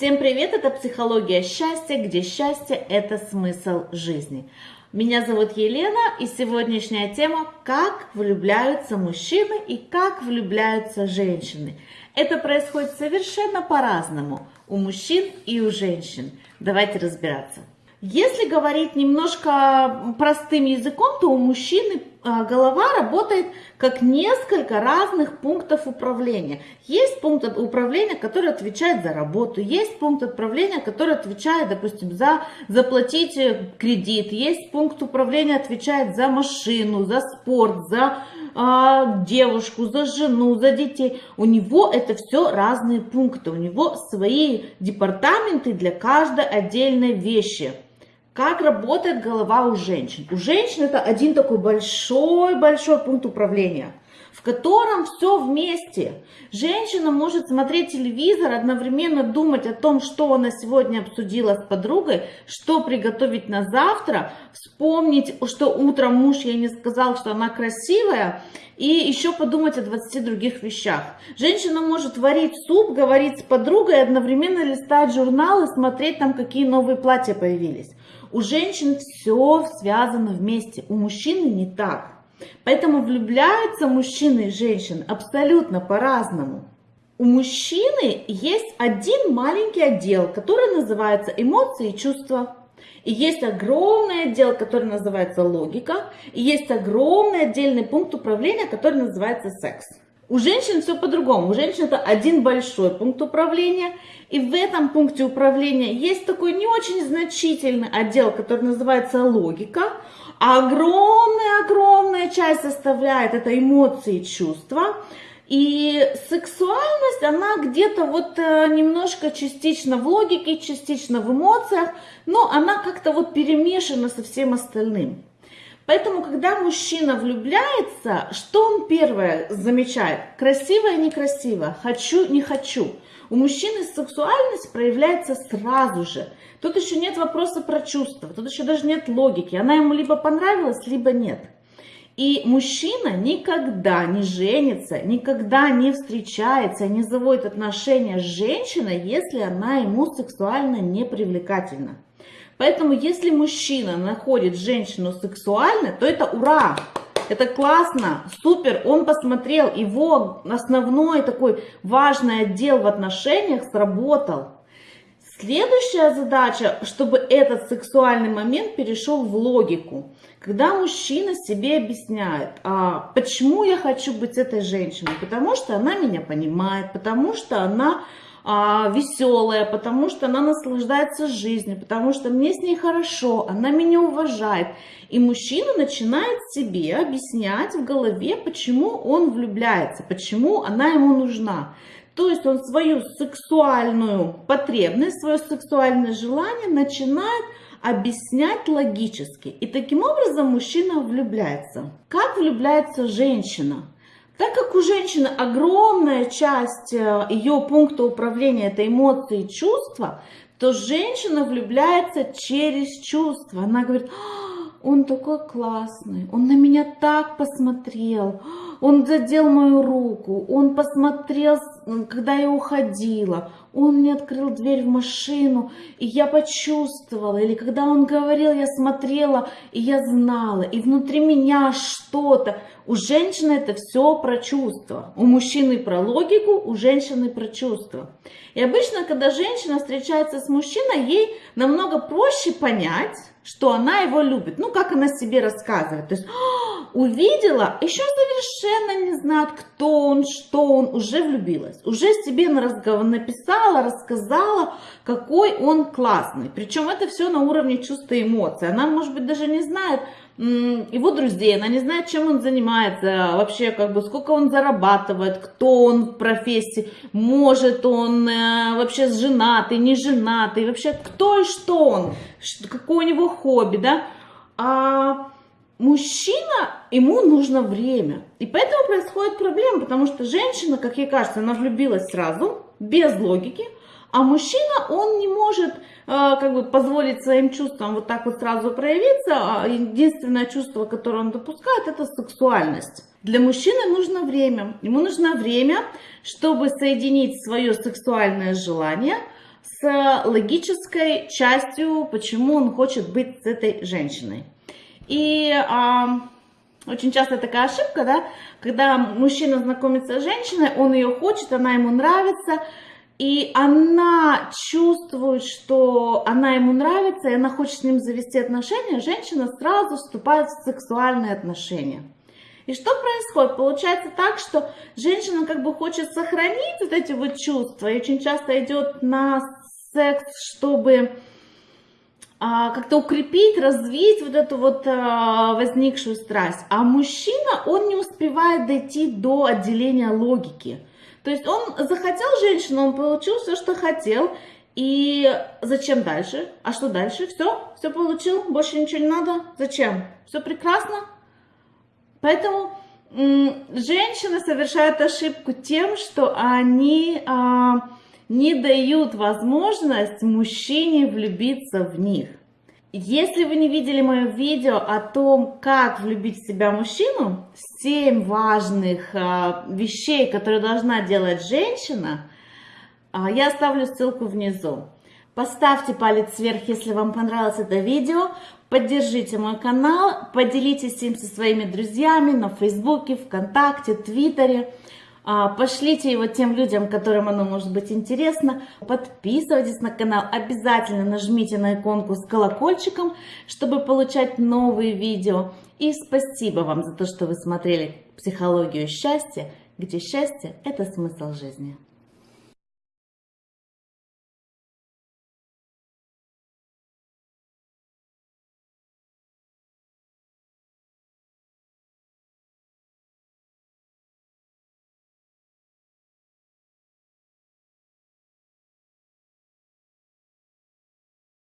Всем привет, это «Психология счастья», где счастье – это смысл жизни. Меня зовут Елена, и сегодняшняя тема – как влюбляются мужчины и как влюбляются женщины. Это происходит совершенно по-разному у мужчин и у женщин. Давайте разбираться. Если говорить немножко простым языком, то у мужчины голова работает как несколько разных пунктов управления. Есть пункт управления, который отвечает за работу, есть пункт управления, который отвечает, допустим, за заплатить э, кредит, есть пункт управления, отвечает за машину, за спорт, за а, девушку, за жену, за детей. У него это все разные пункты, у него свои департаменты для каждой отдельной вещи. Как работает голова у женщин? У женщин это один такой большой-большой пункт управления, в котором все вместе. Женщина может смотреть телевизор, одновременно думать о том, что она сегодня обсудила с подругой, что приготовить на завтра, вспомнить, что утром муж ей не сказал, что она красивая, и еще подумать о 20 других вещах. Женщина может варить суп, говорить с подругой, одновременно листать журналы, смотреть там, какие новые платья появились. У женщин все связано вместе, у мужчины не так. Поэтому влюбляются мужчины и женщины абсолютно по-разному. У мужчины есть один маленький отдел, который называется эмоции и чувства. И есть огромный отдел, который называется логика. И есть огромный отдельный пункт управления, который называется секс. У женщин все по-другому. У женщин это один большой пункт управления. И в этом пункте управления есть такой не очень значительный отдел, который называется логика. А огромная-огромная часть составляет это эмоции и чувства. И сексуальность, она где-то вот э, немножко частично в логике, частично в эмоциях, но она как-то вот перемешана со всем остальным. Поэтому, когда мужчина влюбляется, что он первое замечает? Красиво и некрасиво, хочу, не хочу. У мужчины сексуальность проявляется сразу же. Тут еще нет вопроса про чувства, тут еще даже нет логики. Она ему либо понравилась, либо нет. И мужчина никогда не женится, никогда не встречается, не заводит отношения с женщиной, если она ему сексуально не привлекательна. Поэтому, если мужчина находит женщину сексуальной, то это ура! Это классно, супер, он посмотрел, его основной такой важный отдел в отношениях сработал. Следующая задача, чтобы этот сексуальный момент перешел в логику. Когда мужчина себе объясняет, а, почему я хочу быть этой женщиной, потому что она меня понимает, потому что она веселая, потому что она наслаждается жизнью, потому что мне с ней хорошо, она меня уважает. И мужчина начинает себе объяснять в голове, почему он влюбляется, почему она ему нужна. То есть он свою сексуальную потребность, свое сексуальное желание начинает объяснять логически. И таким образом мужчина влюбляется. Как влюбляется женщина? Так как у женщины огромная часть э, ее пункта управления это эмоции и чувства, то женщина влюбляется через чувства. Она говорит, «А, он такой классный, он на меня так посмотрел, он задел мою руку, он посмотрел, когда я уходила, он мне открыл дверь в машину, и я почувствовала, или когда он говорил, я смотрела, и я знала, и внутри меня что-то. У женщины это все про чувства, у мужчины про логику, у женщины про чувства. И обычно, когда женщина встречается с мужчиной, ей намного проще понять, что она его любит. Ну, как она себе рассказывает. То есть, «А, увидела, еще совершенно не знает, кто он, что он, уже влюбилась. Уже себе написала, рассказала, какой он классный. Причем это все на уровне чувства и эмоций. Она, может быть, даже не знает, его друзей, она не знает, чем он занимается, вообще, как бы, сколько он зарабатывает, кто он в профессии, может он э, вообще женатый, не женатый, вообще, кто и что он, какое у него хобби, да, а мужчина, ему нужно время, и поэтому происходит проблема, потому что женщина, как ей кажется, она влюбилась сразу, без логики, а мужчина, он не может Э, как бы позволить своим чувствам вот так вот сразу проявиться. А единственное чувство, которое он допускает, это сексуальность. Для мужчины нужно время. Ему нужно время, чтобы соединить свое сексуальное желание с логической частью, почему он хочет быть с этой женщиной. И а, очень часто такая ошибка, да, когда мужчина знакомится с женщиной, он ее хочет, она ему нравится, и она чувствует, что она ему нравится, и она хочет с ним завести отношения, женщина сразу вступает в сексуальные отношения. И что происходит? Получается так, что женщина как бы хочет сохранить вот эти вот чувства, и очень часто идет на секс, чтобы как-то укрепить, развить вот эту вот а, возникшую страсть. А мужчина, он не успевает дойти до отделения логики. То есть он захотел женщину, он получил все, что хотел, и зачем дальше? А что дальше? Все, все получил, больше ничего не надо. Зачем? Все прекрасно. Поэтому женщины совершают ошибку тем, что они а, не дают возможность мужчине влюбиться в них. Если вы не видели мое видео о том, как влюбить в себя мужчину, 7 важных а, вещей, которые должна делать женщина, а, я оставлю ссылку внизу. Поставьте палец вверх, если вам понравилось это видео. Поддержите мой канал, поделитесь им со своими друзьями на Фейсбуке, ВКонтакте, Твиттере. А, пошлите его тем людям, которым оно может быть интересно. Подписывайтесь на канал, обязательно нажмите на иконку с колокольчиком, чтобы получать новые видео. И спасибо вам за то, что вы смотрели «Психологию счастья», где счастье – это смысл жизни.